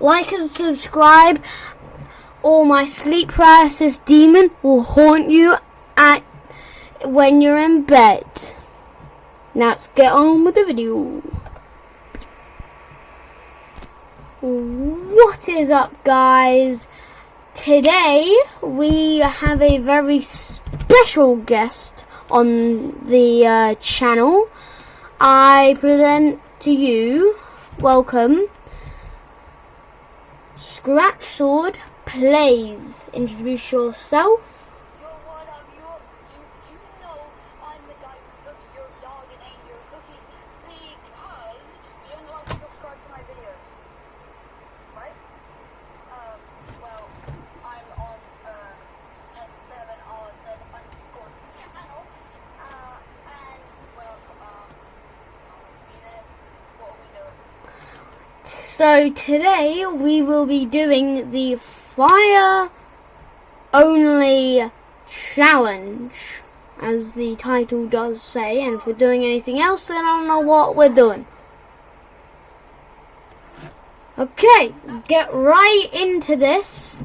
like and subscribe, or my sleep paralysis demon will haunt you at when you're in bed. Now let's get on with the video. What is up, guys? Today we have a very special guest on the uh, channel. I present to you, welcome, Scratch Sword Plays. Introduce yourself. Yo, what up? You, you, you know I'm the guy who took your dog and ate your cookies because you didn't like to subscribe to my videos. Right? Um, well, I'm on, uh, S7 RZ underscore channel, uh, and, well, um, I want to be there. What are we doing? So today we will be doing the fire only challenge, as the title does say. And if we're doing anything else, then I don't know what we're doing. Okay, get right into this.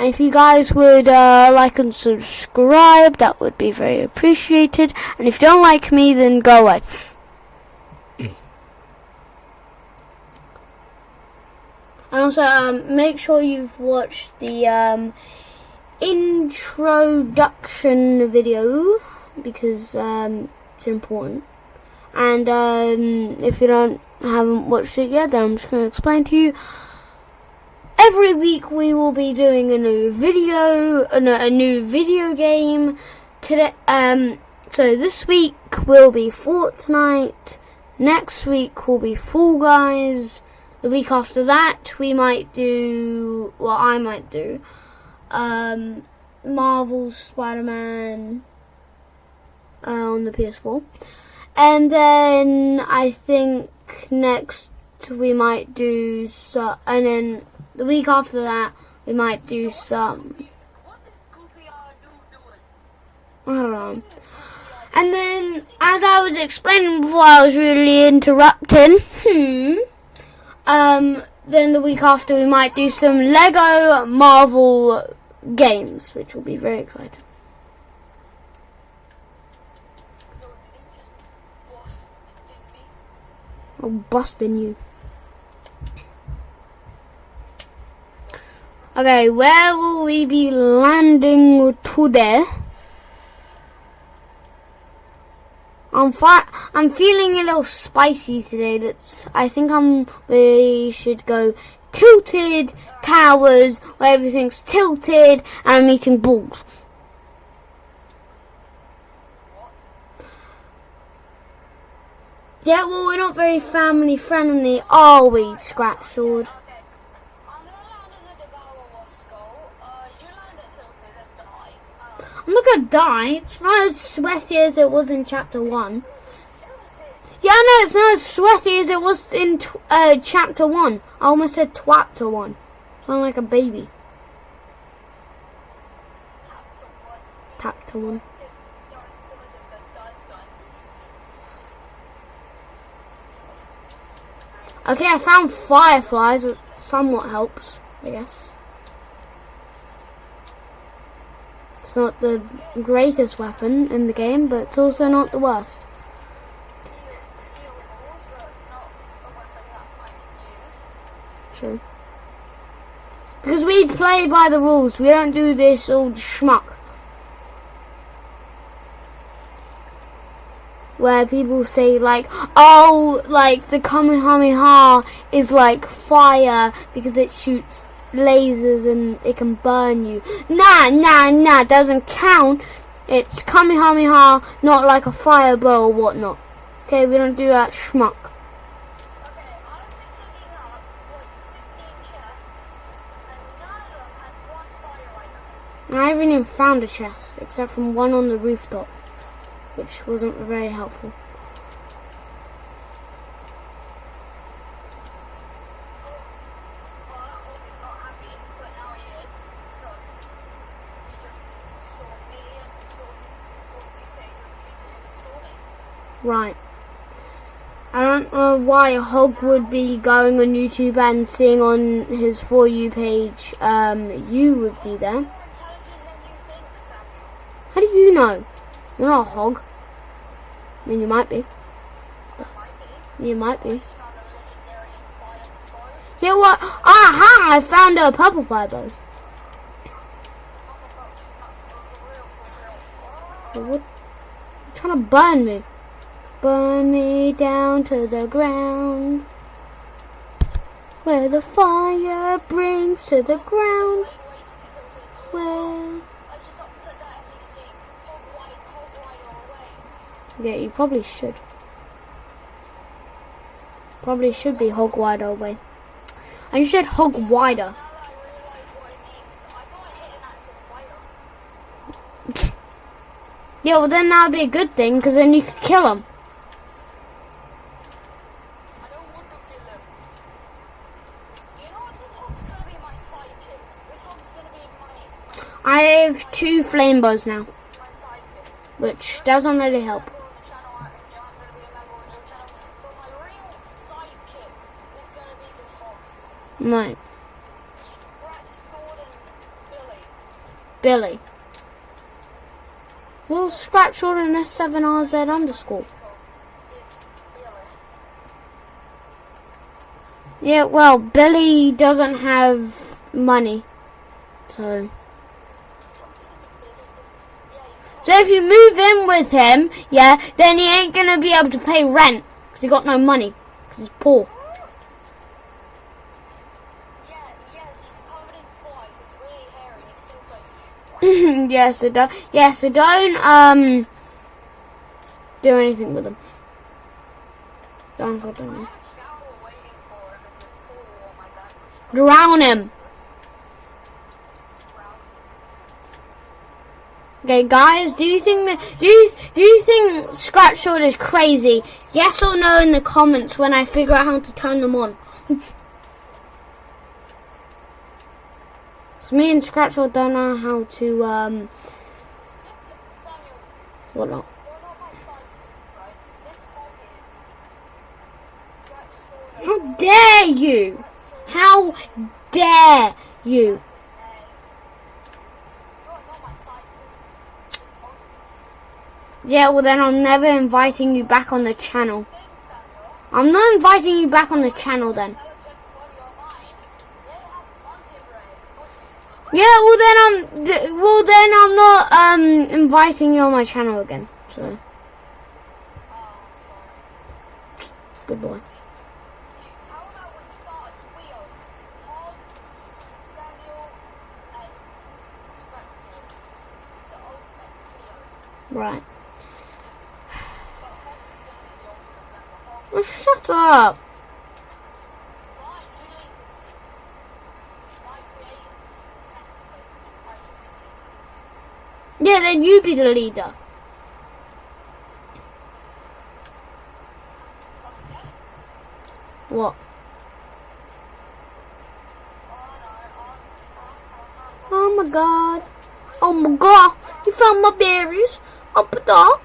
And if you guys would uh, like and subscribe, that would be very appreciated. And if you don't like me, then go away. And also, um, make sure you've watched the um, introduction video because um, it's important. And um, if you don't haven't watched it yet, then I'm just going to explain to you. Every week we will be doing a new video, a new video game. Today, um, so this week will be Fortnite. Next week will be Fall Guys. The week after that, we might do. Well, I might do. Um, Marvel's Spider-Man uh, on the PS4, and then I think next we might do so, and then the week after that we might do some. I don't know. And then, as I was explaining before, I was really interrupting. Hmm. Um. Then the week after, we might do some Lego Marvel games, which will be very exciting. I'm busting you. Okay, where will we be landing today? I'm fi- I'm feeling a little spicy today. Let's. I think I'm. We should go tilted towers where everything's tilted and I'm eating balls. Yeah, well, we're not very family friendly, are we, Scratch Sword? Okay. I'm gonna land in the Devour Wasco. Uh, you land at Tilted and die. Uh, I'm not gonna die. It's not as sweaty as it was in chapter one. Yeah, no, it's not as sweaty as it was in uh, chapter one. I almost said twapter one. Sound like a baby. Chapter one. Okay, I found fireflies. It somewhat helps, I guess. It's not the greatest weapon in the game, but it's also not the worst. True. Because we play by the rules. We don't do this old schmuck. Where people say like, oh, like the Kamehameha is like fire because it shoots lasers and it can burn you. Nah, nah, nah, doesn't count. It's Kamehameha, not like a fireball or whatnot. Okay, we don't do that schmuck. I haven't even found a chest, except from one on the rooftop, which wasn't very helpful. Well, I hope he's not happy, but now he is, because he just saw me Right. I don't know why a hog would be going on YouTube and seeing on his For You page, um, you would be there. How do you know? You're not a hog. I mean, you might be. That might be. You might be. fire. Yeah, what? Aha! I found a purple for real. What? You're trying to burn me. Burn me down to the ground. Where the fire brings to the ground. Where. Yeah, you probably should. Probably should be hog wider away. And you said hog wider. Yeah, well then that would be a good thing, because then you could kill him. I don't want to kill him. You know what? This hog's gonna be my sidekick. This hog's gonna be two flame bows now, which doesn't really help. And. Right, Billy. Will scratch all in S7RZ underscore. Yeah, well, Billy doesn't have money. So. Yeah, he's So if you move in with him, yeah, then he ain't gonna be able to pay rent because he got no money because he's poor. Yeah, yeah, so don't, yeah, so don't um do anything with him. Don't go down this. have a shower waiting for him in this pool. Oh my god. which is Drown him. brown. Okay, guys, do you think that do you do you think Scratch Sword is crazy? Yes or no in the comments when I figure out how to turn them on. so me and Scratch Sword don't know how to um what not. How dare you? How dare you? You're not my sidekick. This hog is. Yeah, well then I'm never inviting you back on the channel. I'm not inviting you back on the channel then. Yeah, well then I'm well then I'm not um inviting you on my channel again. So good boy. How be leading. Yeah, then you be the leader. What? Oh my god. Oh my god. You found my berries. Up a dog.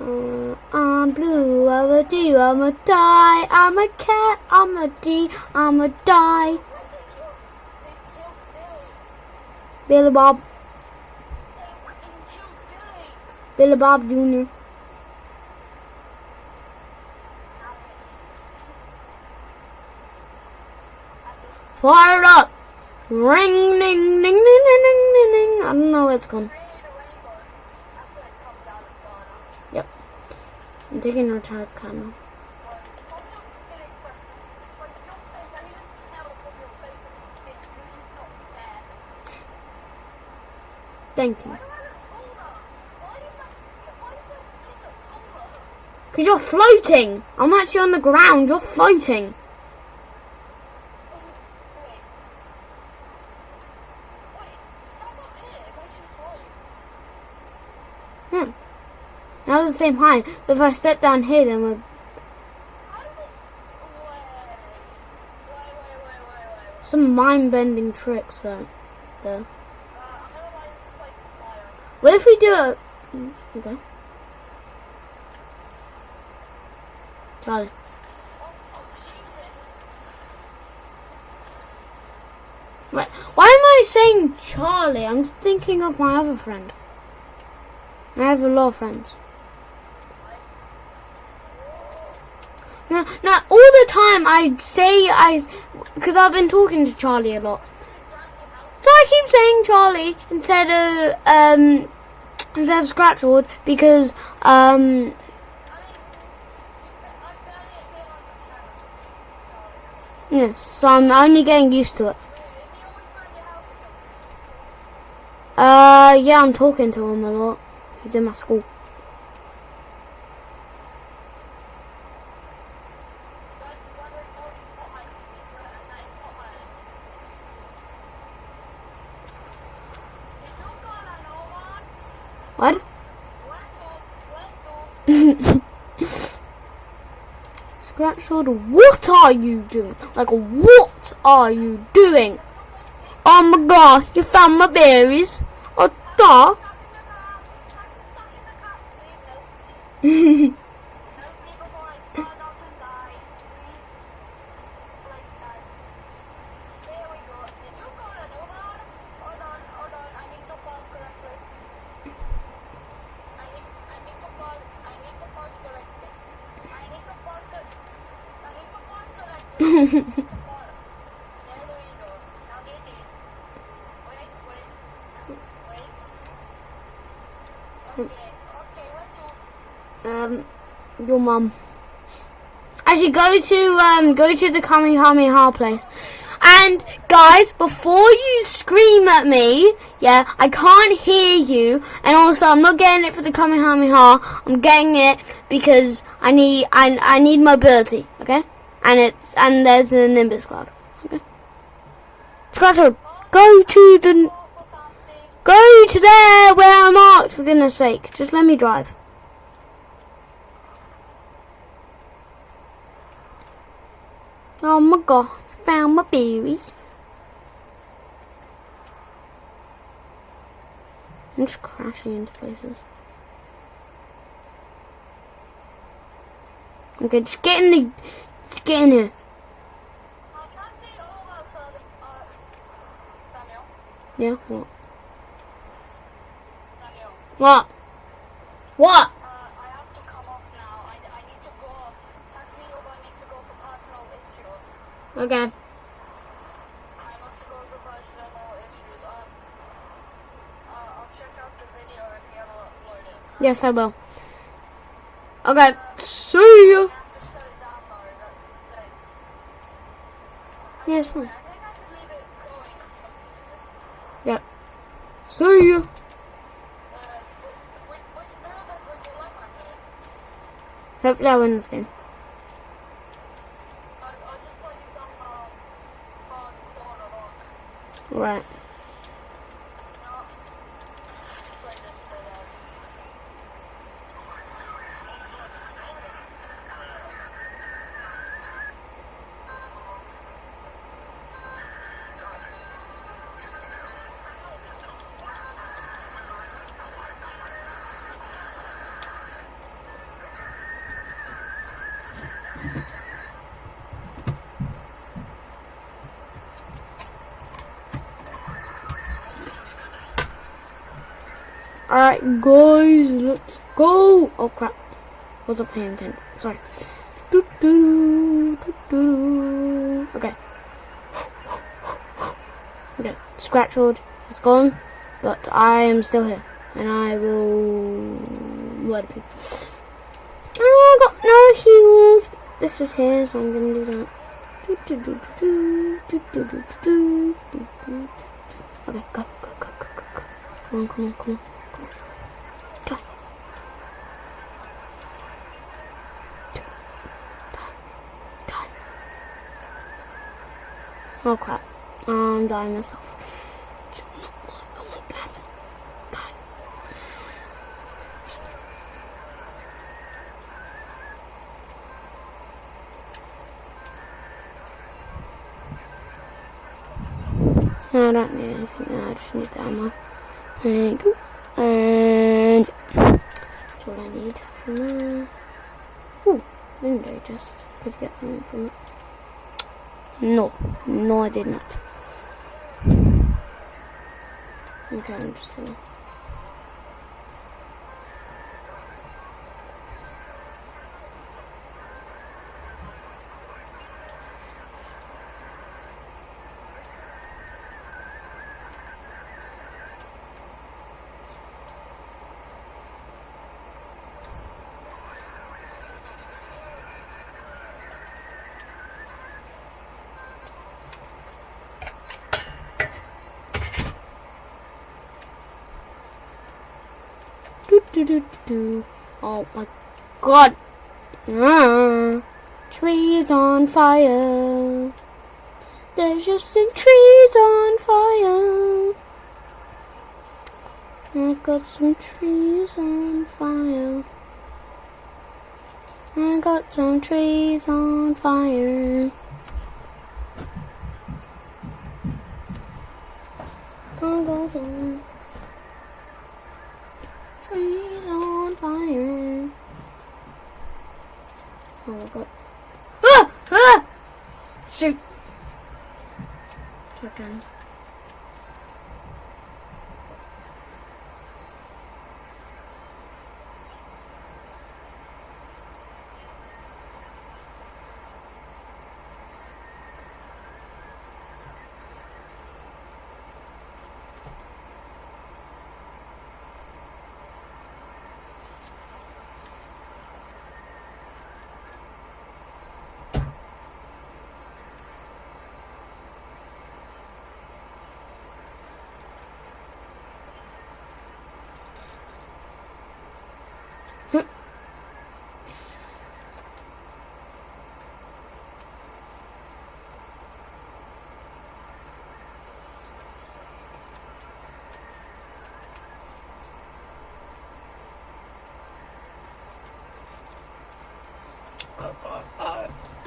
oh. I'm dead. Uh, I'm blue, I'm a D, I'm a die, I'm a cat, I'm a D, I'm a die. Billy. Bob, Billy. Bob Jr. Fire it up. Ring, ding, ding, ding, ding, ding, ding. I don't know where it's gone. create a rainbow. That's gonna come down and burn us. I'm taking a attack camera. But from your skin expressions, but your face, I need to tell from your face and your skin, you do not care. Thank you. Because you're floating. I'm actually on the ground. You're floating. Wait. Wait, stand up here, it makes you float. Hmm. Now we're the same height. But if I step down here, then we're. Some mind-bending tricks though. There. What if we do mm, Okay. Charlie. Right. Why am I saying Charlie? I'm thinking of my other friend. I have a lot of friends. No, no, all the time I say I, because I've been talking to Charlie a lot. So I keep saying Charlie instead of um instead of Scratchword because um yes, so I'm only getting used to it. Uh, yeah, I'm talking to him a lot. He's in my school. Guys, wondering, oh, you've got hide and seek, but that is not hide and seek. Did you call an Oman? What? Do, Scratchword, what are you doing? Like, what are you doing? Oh my god, you found my berries. Oh, da. Stuck in the car, stuck in the car, please, help me. Help me before I start out and die, please. Like that. There we go. Did you call an Oman? Hold on, hold on, I need to park correctly. I need, I need to park, I need to park correctly. I need to park, cor- I need to park correctly. I need to park. There we go. Now get in. Wait, wait, wait. Okay, okay, what to? um, your mum. Actually, go to um, go to the Kamehameha place. And guys, before you scream at me, yeah, I can't hear you. And also, I'm not getting it for the Kamehameha. I'm getting it because I need I, I need mobility. Okay, and it's and there's a Nimbus cloud. Okay, go to the Go go to there where I'm marked. For goodness sake, just let me drive. Oh my god, found my berries. I'm just crashing into places. Okay, just get in the, see uh, uh, Daniel. Yeah, what? What? What? Uh, I have to come up now. I, I need to go. Taxi Uber needs to go for personal issues. Okay. I must go for personal issues. Um, uh, I'll check out the video if you ever upload it. Yes, I will. Okay, see I you. have to shut it down though, that's the thing. Yes, I fine. think I could leave it going or something. Yep. See you. Uh, which, which videos are would you like on here? Hopefully I win this game. I, Alright, guys, let's go. Oh crap. Wasn't paying attention. Sorry. Doo-doo-doo, doo-doo-doo. Okay. Okay. Scratchwood is gone, but I am still here. And I will let it be. Oh, I got no heals. This is here, so I'm gonna do that. Okay, go, go, go, go, go, go. Come on, come on, come on. Oh crap. I'm dying myself. What? I don't need anything there, I just need the ammo. Thank you. And that's what I need from there. Ooh, window just could get something from it. No, no I did not. Okay, I'm just gonna Do, do, do. Oh my god. Ah, trees on fire. There's just some trees on fire. I got some trees on fire. I got some trees on fire. I got some trees on fire. Oh my god. Ah! Ah! Shoot! Chicken.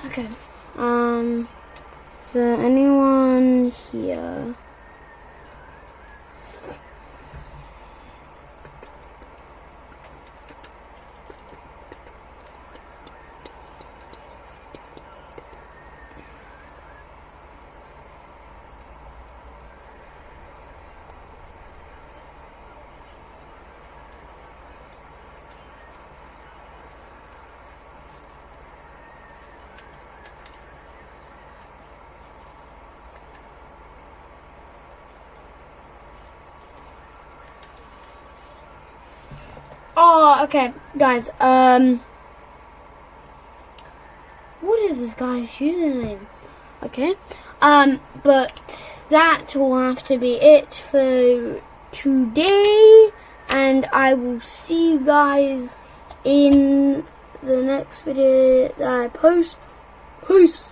Okay. Um. There anyone here? Oh, okay, guys. Um, what is this guy's username? Okay. Um, but that will have to be it for today, and I will see you guys in the next video that I post. Peace.